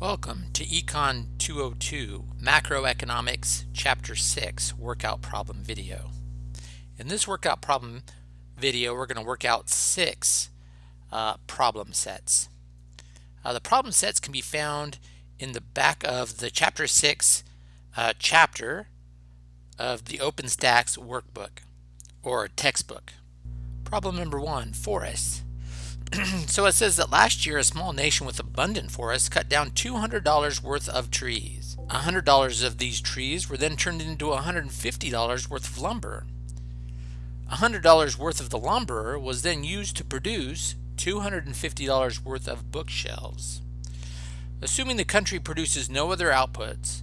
Welcome to Econ 202 Macroeconomics Chapter 6 Workout Problem video. In this workout problem video we're going to work out six uh, problem sets. Uh, the problem sets can be found in the back of the Chapter 6 uh, chapter of the OpenStax workbook or textbook. Problem number one, forests. so it says that last year a small nation with abundant forests cut down $200 worth of trees. $100 of these trees were then turned into $150 worth of lumber. $100 worth of the lumber was then used to produce $250 worth of bookshelves. Assuming the country produces no other outputs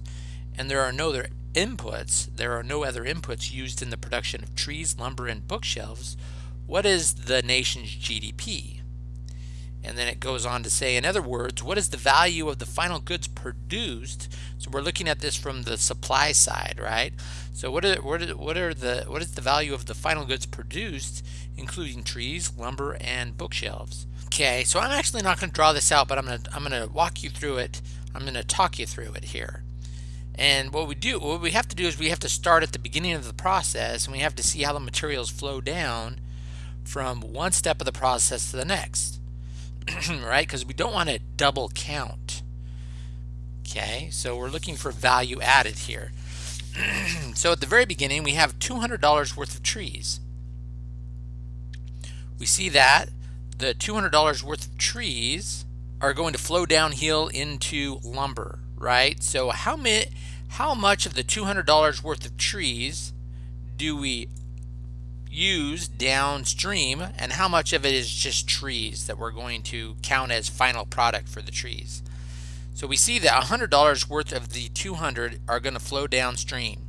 and there are no other inputs, there are no other inputs used in the production of trees, lumber, and bookshelves, what is the nation's GDP? And then it goes on to say, in other words, what is the value of the final goods produced? So we're looking at this from the supply side, right? So what are, what are, what are the what is the value of the final goods produced, including trees, lumber, and bookshelves? Okay, so I'm actually not going to draw this out, but I'm going to I'm going to walk you through it. I'm going to talk you through it here. And what we do, what we have to do is we have to start at the beginning of the process, and we have to see how the materials flow down from one step of the process to the next. right? Because we don't want to double count. Okay, so we're looking for value added here. so at the very beginning, we have $200 worth of trees. We see that the $200 worth of trees are going to flow downhill into lumber, right? So how, many, how much of the $200 worth of trees do we use downstream and how much of it is just trees that we're going to count as final product for the trees. So we see that $100 worth of the 200 are going to flow downstream.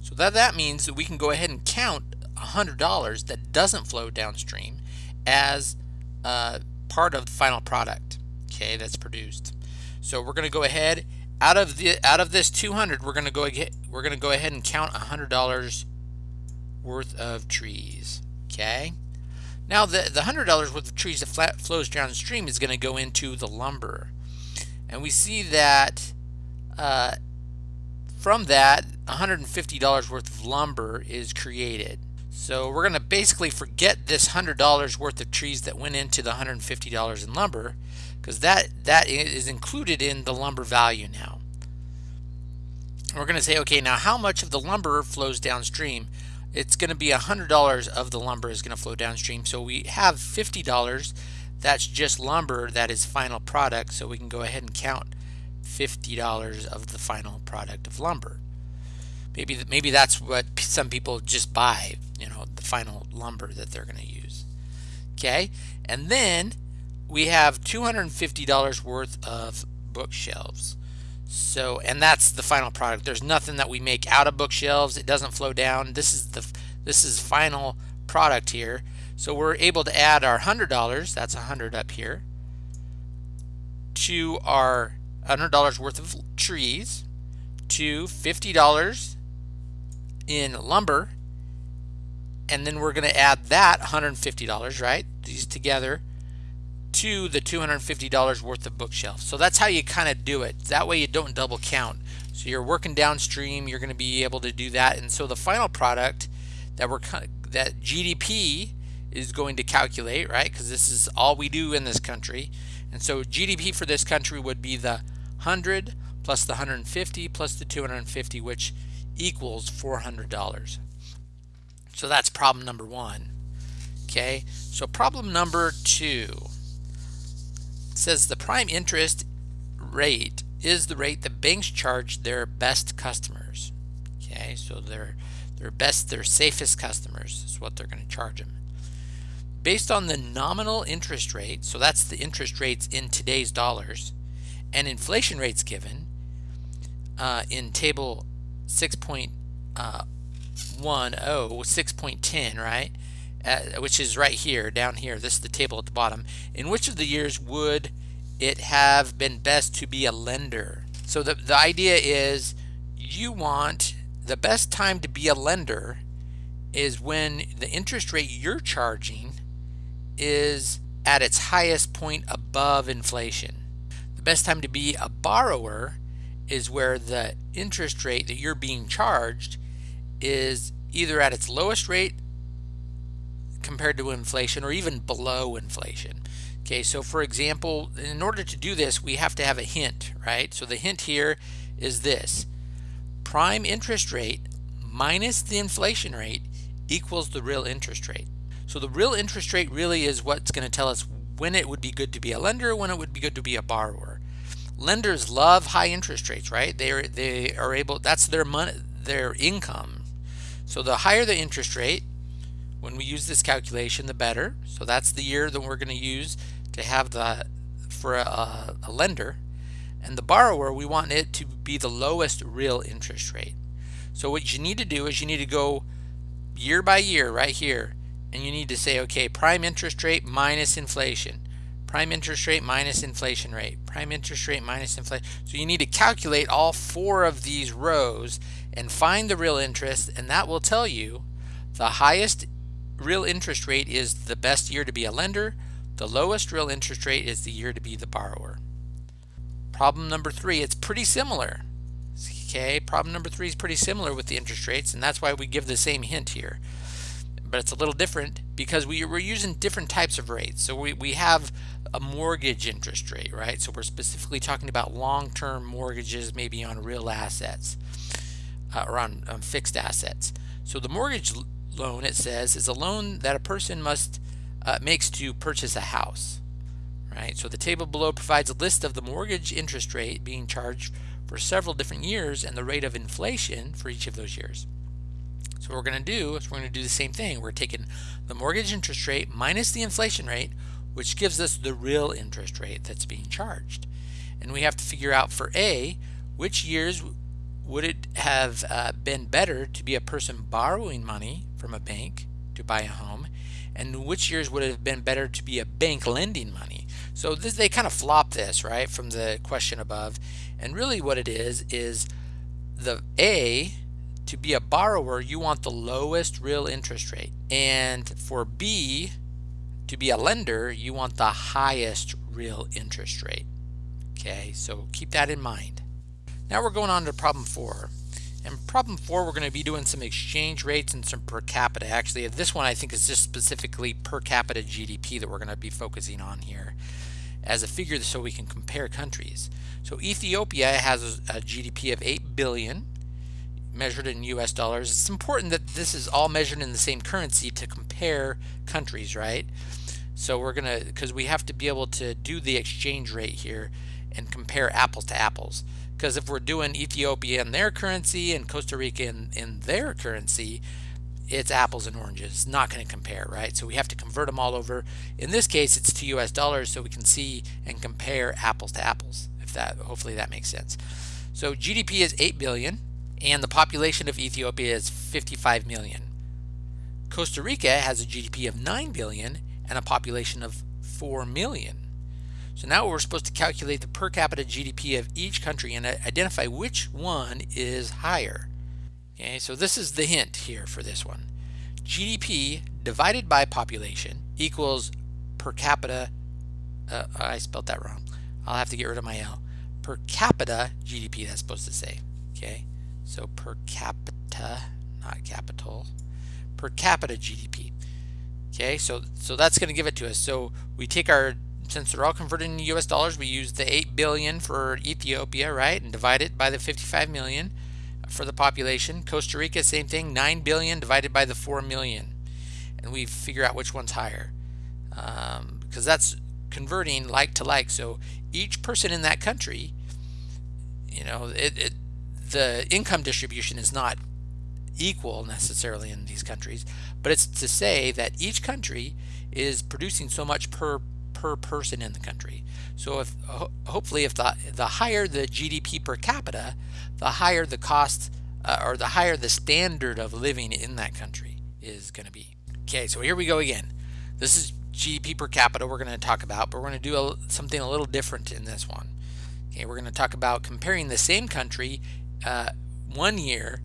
So that, that means that we can go ahead and count $100 that doesn't flow downstream as uh, part of the final product okay that's produced so we're going to go ahead out of the out of this 200 we're going to go get we're going to go ahead and count $100 worth of trees. Okay. Now the, the $100 worth of trees that flat flows downstream is going to go into the lumber. And we see that uh, from that $150 worth of lumber is created. So we're going to basically forget this $100 worth of trees that went into the $150 in lumber because that, that is included in the lumber value now. we're going to say, okay, now how much of the lumber flows downstream? It's going to be $100 of the lumber is going to flow downstream. So we have $50. That's just lumber that is final product. So we can go ahead and count $50 of the final product of lumber. Maybe maybe that's what some people just buy, you know, the final lumber that they're going to use. Okay, and then we have $250 worth of bookshelves. So, and that's the final product. There's nothing that we make out of bookshelves. It doesn't flow down. This is the this is final product here. So we're able to add our $100, that's a 100 up here, to our $100 worth of trees, to $50 in lumber, and then we're going to add that $150, right? These together to the $250 worth of bookshelves. So that's how you kind of do it. That way you don't double count. So you're working downstream, you're going to be able to do that. And so the final product that we're that GDP is going to calculate, right? Because this is all we do in this country. And so GDP for this country would be the 100 plus the 150 plus the 250, which equals $400. So that's problem number one. Okay, so problem number two says the prime interest rate is the rate that banks charge their best customers. Okay, so their their best, their safest customers is what they're going to charge them. Based on the nominal interest rate, so that's the interest rates in today's dollars, and inflation rates given uh, in table 6.10, uh, 6.10, right? Which is right here, down here. This is the table at the bottom. In which of the years would it have been best to be a lender? So the, the idea is you want the best time to be a lender is when the interest rate you're charging is at its highest point above inflation. The best time to be a borrower is where the interest rate that you're being charged is either at its lowest rate compared to inflation or even below inflation. Okay, so for example, in order to do this, we have to have a hint, right? So the hint here is this. Prime interest rate minus the inflation rate equals the real interest rate. So the real interest rate really is what's going to tell us when it would be good to be a lender, when it would be good to be a borrower. Lenders love high interest rates, right? They are, they are able, that's their money, their income. So the higher the interest rate, when we use this calculation, the better. So that's the year that we're going to use to have the, for a, a lender. And the borrower, we want it to be the lowest real interest rate. So what you need to do is you need to go year by year right here and you need to say okay prime interest rate minus inflation prime interest rate minus inflation rate prime interest rate minus inflation so you need to calculate all four of these rows and find the real interest and that will tell you the highest real interest rate is the best year to be a lender the lowest real interest rate is the year to be the borrower problem number three it's pretty similar okay problem number three is pretty similar with the interest rates and that's why we give the same hint here but it's a little different because we, we're using different types of rates. So we, we have a mortgage interest rate, right? So we're specifically talking about long-term mortgages, maybe on real assets uh, or on, on fixed assets. So the mortgage loan, it says, is a loan that a person must uh, makes to purchase a house, right? So the table below provides a list of the mortgage interest rate being charged for several different years and the rate of inflation for each of those years. So what we're going to do is we're going to do the same thing. We're taking the mortgage interest rate minus the inflation rate, which gives us the real interest rate that's being charged. And we have to figure out for A, which years would it have uh, been better to be a person borrowing money from a bank to buy a home, and which years would it have been better to be a bank lending money? So this, they kind of flop this, right, from the question above. And really what it is, is the A to be a borrower, you want the lowest real interest rate. And for B, to be a lender, you want the highest real interest rate. Okay, so keep that in mind. Now we're going on to problem four. And problem four, we're going to be doing some exchange rates and some per capita. Actually, this one I think is just specifically per capita GDP that we're going to be focusing on here as a figure so we can compare countries. So Ethiopia has a GDP of 8 billion measured in US dollars. It's important that this is all measured in the same currency to compare countries, right? So we're going to, because we have to be able to do the exchange rate here and compare apples to apples. Because if we're doing Ethiopia in their currency and Costa Rica in, in their currency, it's apples and oranges. It's not going to compare, right? So we have to convert them all over. In this case, it's to US dollars so we can see and compare apples to apples. If that, hopefully that makes sense. So GDP is 8 billion and the population of Ethiopia is 55 million. Costa Rica has a GDP of 9 billion and a population of 4 million. So now we're supposed to calculate the per capita GDP of each country and identify which one is higher. Okay, so this is the hint here for this one. GDP divided by population equals per capita, uh, I spelled that wrong. I'll have to get rid of my L. Per capita GDP, that's supposed to say, okay? So per capita, not capital, per capita GDP. Okay, so so that's going to give it to us. So we take our since they're all converted into US dollars, we use the 8 billion for Ethiopia, right? And divide it by the 55 million for the population. Costa Rica, same thing, 9 billion divided by the 4 million. And we figure out which one's higher. Um, because that's converting like to like. So each person in that country, you know, it, it the income distribution is not equal necessarily in these countries, but it's to say that each country is producing so much per per person in the country. So if hopefully if the the higher the GDP per capita, the higher the cost uh, or the higher the standard of living in that country is going to be. Okay, so here we go again. This is GDP per capita we're going to talk about, but we're going to do a, something a little different in this one. Okay, we're going to talk about comparing the same country uh, one year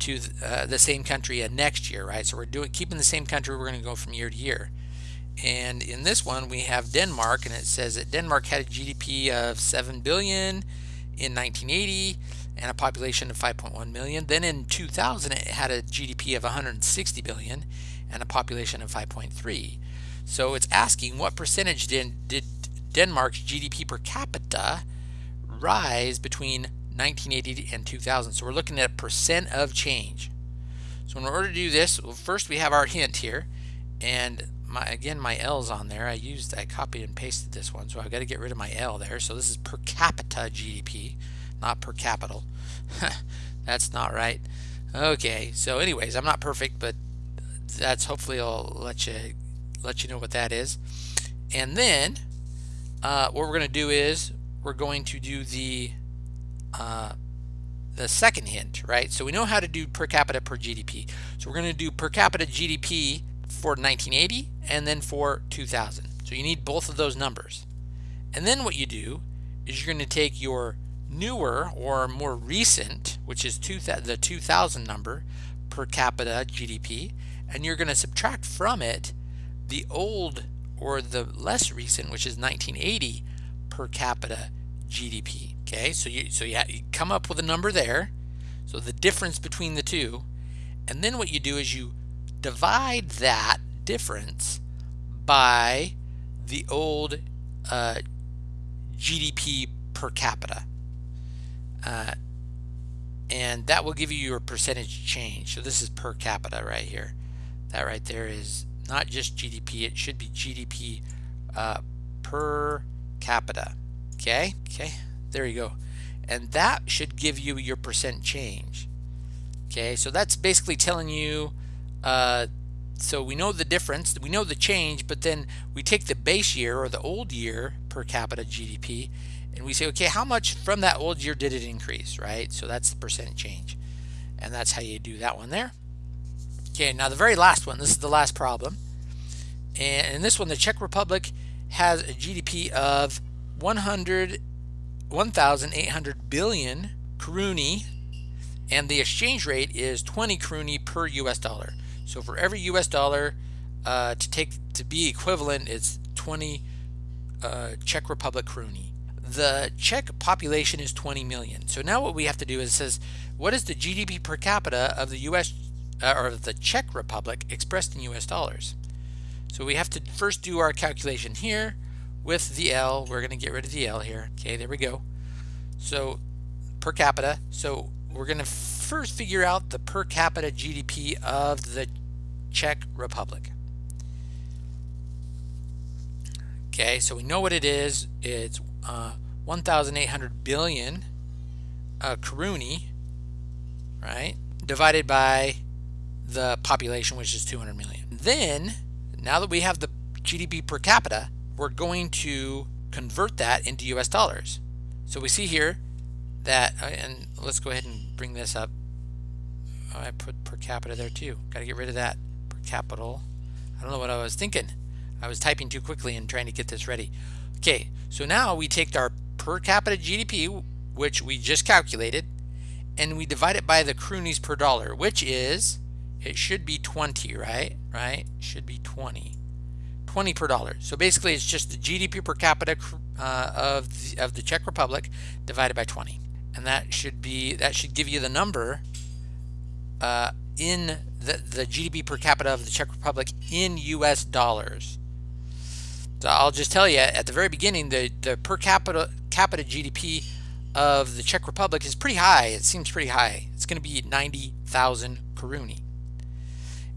to uh, the same country uh, next year, right? So we're doing keeping the same country. We're going to go from year to year, And in this one, we have Denmark, and it says that Denmark had a GDP of 7 billion in 1980 and a population of 5.1 million. Then in 2000, it had a GDP of 160 billion and a population of 5.3. So it's asking what percentage did, did Denmark's GDP per capita rise between 1980 and 2000. So we're looking at a percent of change. So in order to do this, well, first we have our hint here, and my again my L's on there. I used I copied and pasted this one, so I've got to get rid of my L there. So this is per capita GDP, not per capital. that's not right. Okay, so anyways, I'm not perfect, but that's hopefully I'll let you let you know what that is. And then uh, what we're going to do is we're going to do the uh, the second hint, right? So we know how to do per capita per GDP. So we're going to do per capita GDP for 1980 and then for 2000. So you need both of those numbers. And then what you do is you're going to take your newer or more recent, which is two the 2000 number per capita GDP, and you're going to subtract from it the old or the less recent, which is 1980 per capita GDP. Okay, so you so you, you come up with a number there. So the difference between the two, and then what you do is you divide that difference by the old uh, GDP per capita. Uh, and that will give you your percentage change. So this is per capita right here. That right there is not just GDP, it should be GDP uh, per capita. Okay, okay, there you go. And that should give you your percent change. Okay, so that's basically telling you, uh, so we know the difference, we know the change, but then we take the base year or the old year per capita GDP and we say, okay, how much from that old year did it increase, right? So that's the percent change. And that's how you do that one there. Okay, now the very last one, this is the last problem. And in this one, the Czech Republic has a GDP of 100, 1,800 billion koruni, and the exchange rate is 20 koruni per US dollar. So for every US dollar uh, to take to be equivalent, it's 20 uh, Czech Republic koruni. The Czech population is 20 million. So now what we have to do is it says, what is the GDP per capita of the US uh, or the Czech Republic expressed in US dollars? So we have to first do our calculation here with the L. We're going to get rid of the L here. Okay, there we go. So per capita. So we're going to first figure out the per capita GDP of the Czech Republic. Okay, so we know what it is. It's uh, 1,800 billion uh, koruni, right? Divided by the population, which is 200 million. Then now that we have the GDP per capita, we're going to convert that into US dollars. So we see here that, uh, and let's go ahead and bring this up. Oh, I put per capita there too. Got to get rid of that capital. I don't know what I was thinking. I was typing too quickly and trying to get this ready. Okay, so now we take our per capita GDP, which we just calculated, and we divide it by the kroonies per dollar, which is it should be 20, right? Right? Should be 20. 20 per dollar. So basically it's just the GDP per capita uh, of, the, of the Czech Republic divided by 20. And that should be, that should give you the number uh, in the, the GDP per capita of the Czech Republic in US dollars. So I'll just tell you at the very beginning, the, the per capita, capita GDP of the Czech Republic is pretty high. It seems pretty high. It's going to be 90,000 koruni.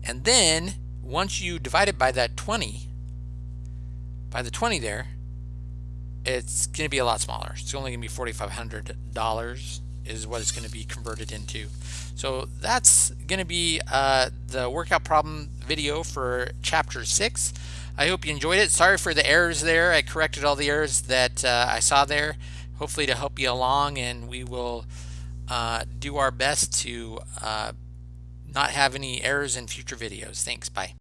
And then once you divide it by that 20, by the 20 there, it's going to be a lot smaller. It's only going to be $4,500 is what it's going to be converted into. So that's going to be uh, the workout problem video for chapter 6. I hope you enjoyed it. Sorry for the errors there. I corrected all the errors that uh, I saw there. Hopefully to help you along and we will uh, do our best to uh, not have any errors in future videos. Thanks. Bye.